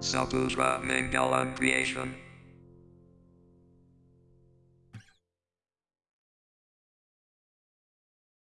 Saputra Mangalam Creation.